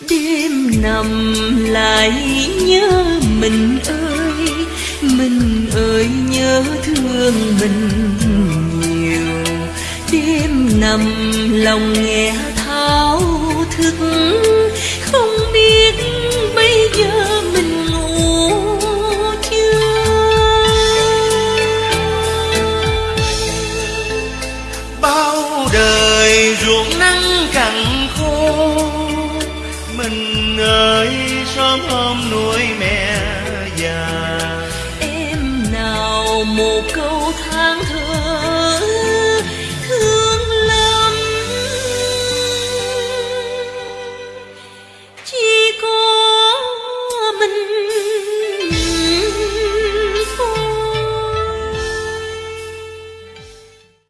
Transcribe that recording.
đêm nằm lại nhớ mình ơi mình ơi nhớ thương mình nhiều. Đêm nằm lòng nghe thao thức, không biết bây giờ mình ngủ chưa. Bao đời mình ơi sớm hôm nuôi mẹ già. Em nào một câu than thở, thương lắm. Chỉ có mình